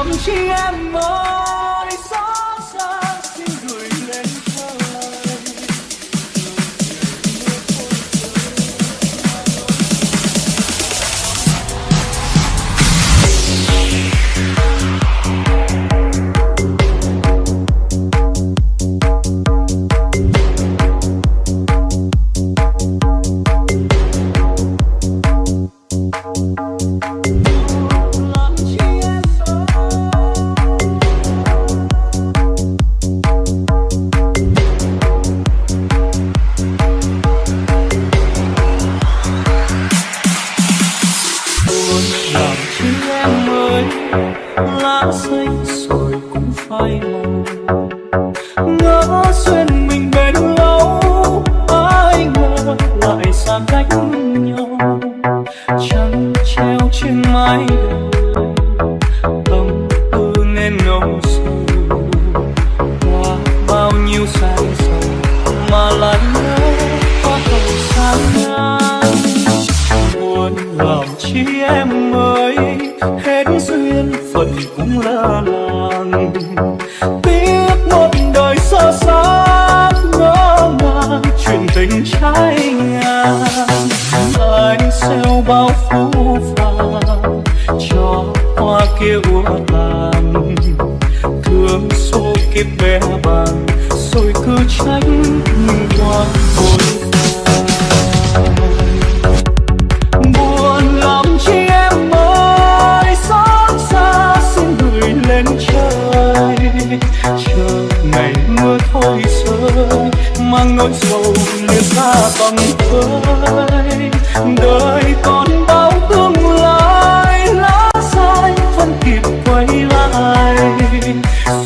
ôm chi em ơi. Phai ngỡ duyên mình bền lâu, ai ngờ lại xa cách nhau. Chẳng treo trên mái đời phận làng tiếc một đời sơ xác ngỡ ngàng, chuyện tình trái ngang anh xeo bao phũ phàng, cho hoa kia úa tàn. Thương số kiếp bé bàng, rồi cứ tránh xa tầm đời còn bao tương lai, lá sai vẫn kịp quay lại.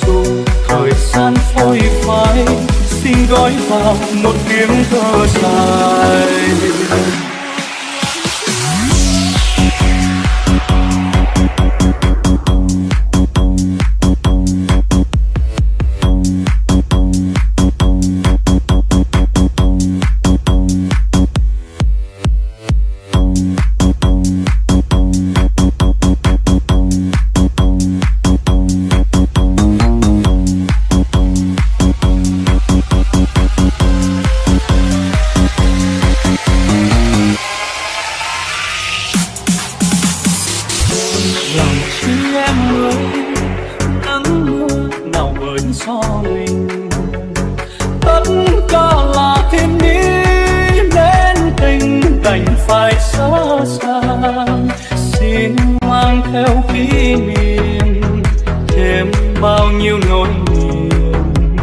Dù thời gian phôi phai, xin gói vào một tiếng thơ dài. Theo kỷ niệm, thêm bao nhiêu nỗi niềm.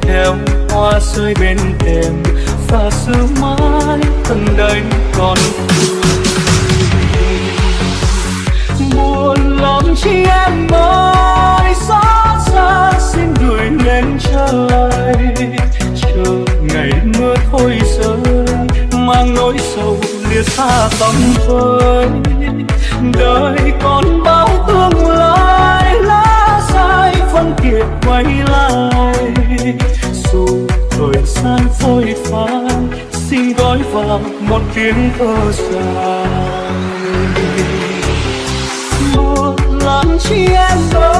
Theo hoa rơi bên thềm, và xưa mãi thân đây còn buồn lắm chi em ơi, xót xa xin gửi lên trời chờ ngày mưa thôi rơi, mang nỗi sầu lìa xa tầm vơi phôi phai xin gói vào một tiếng thơ dài. Buồn làm chi em đâu